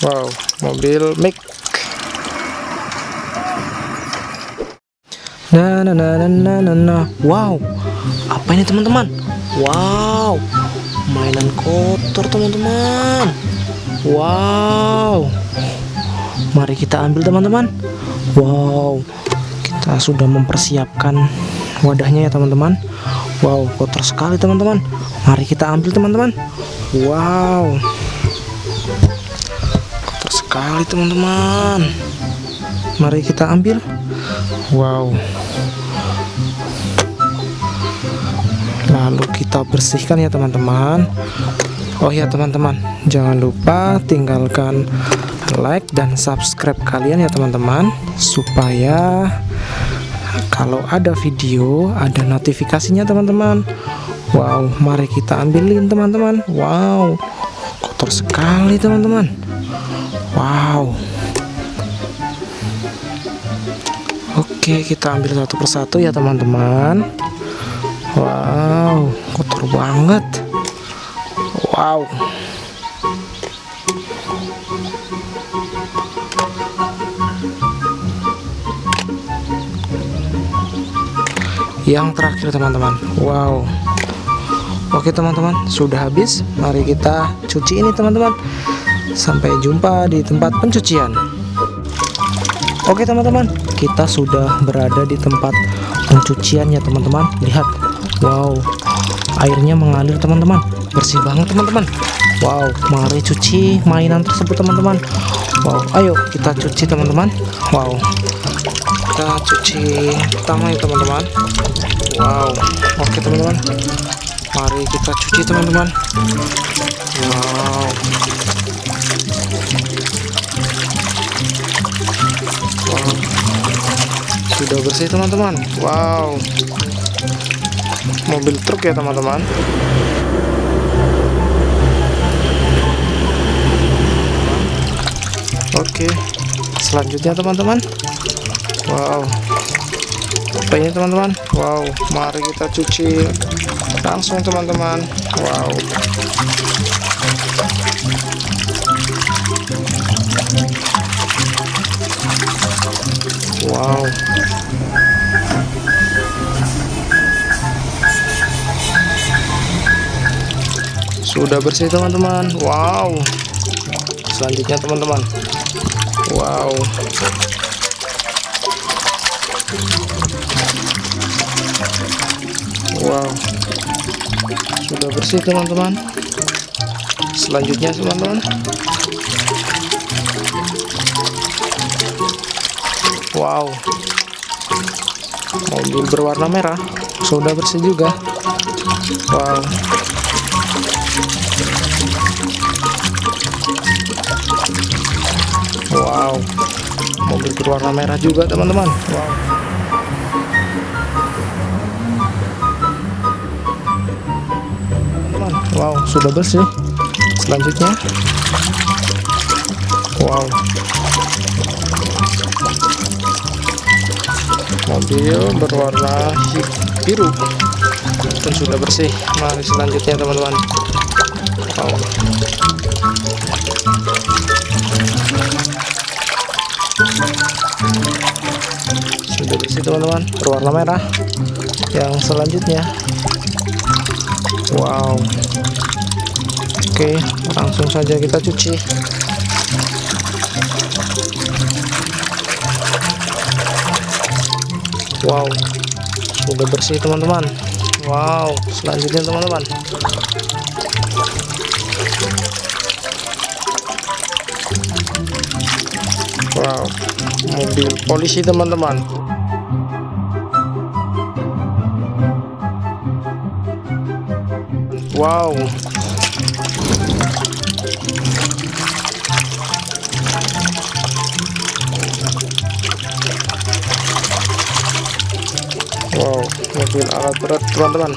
wow mobil mic. Nah nah nah nah nah nah, wow apa ini teman-teman? Wow mainan kotor teman-teman. Wow. Mari kita ambil teman-teman. Wow kita sudah mempersiapkan wadahnya ya teman-teman. Wow kotor sekali teman-teman. Mari kita ambil teman-teman. Wow sekali teman-teman. Mari kita ambil. Wow. Lalu kita bersihkan ya teman-teman. Oh ya teman-teman. Jangan lupa tinggalkan like dan subscribe kalian ya teman-teman. Supaya kalau ada video ada notifikasinya teman-teman. Wow mari kita ambilin teman-teman. Wow kotor sekali teman-teman Wow. Oke kita ambil satu persatu ya teman-teman. Wow kotor banget. Wow. Yang terakhir teman-teman. Wow. Oke teman-teman sudah habis. Mari kita cuci ini teman-teman sampai jumpa di tempat pencucian. Oke teman-teman. Kita sudah berada di tempat pencucian ya teman-teman. Lihat. Wow. Airnya mengalir teman-teman. Bersih banget teman-teman. Wow. Mari cuci mainan tersebut teman-teman. Wow. Ayo kita cuci teman-teman. Wow. Kita cuci pertama ya teman-teman. Wow. Oke teman-teman. Mari kita cuci teman-teman. Wow Wow sudah bersih teman-teman. Wow. Mobil truk ya teman-teman. Oke. Selanjutnya teman-teman. Wow. Apa ini teman-teman? Wow. Mari kita cuci langsung teman-teman. Wow. Wow sudah bersih teman-teman. Wow. Selanjutnya teman-teman. Wow. Wow. Sudah bersih teman-teman. Selanjutnya teman-teman. Wow. Mobil berwarna merah. Sudah bersih juga. Wow Wow. Mobil berwarna merah juga teman-teman. Wow. Teman Wow sudah bersih. Selanjutnya. Wow. Mobil berwarna biru dan sudah bersih. Mari selanjutnya teman-teman. Wow. sudah bersih teman-teman. Berwarna merah. Yang selanjutnya. Wow. Oke langsung saja kita cuci. Wow. Sudah bersih teman-teman wow. Selanjutnya teman-teman. Wow. Mobil polisi teman-teman. Wow wow mobil alat berat teman-teman.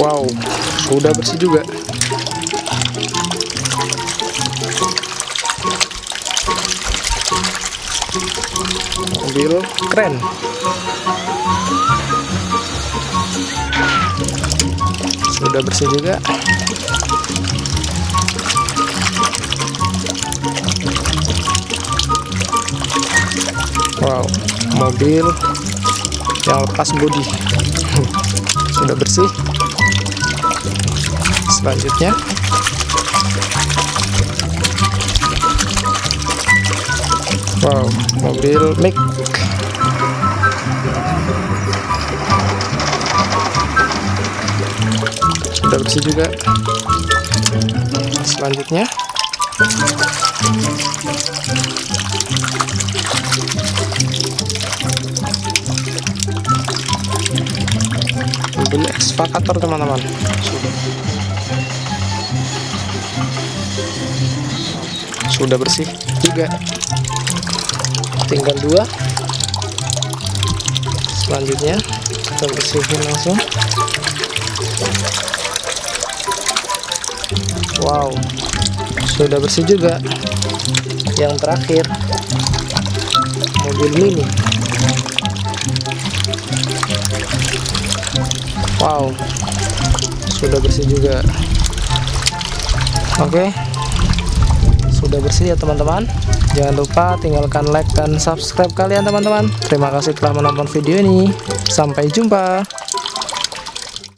Wow sudah bersih juga. Mobil keren. Sudah bersih juga mobil. Yang lepas bodi. Sudah bersih. Selanjutnya. Wow mobil mic. Sudah bersih juga. Selanjutnya ekskavator teman-teman. Sudah bersih? Juga tinggal dua. Selanjutnya kita bersihin langsung. Wow sudah bersih juga. Yang terakhir mobil mini wow. Sudah bersih juga. Oke. Sudah bersih ya teman-teman. Jangan lupa tinggalkan like dan subscribe kalian teman-teman. Terima kasih telah menonton video ini. Sampai jumpa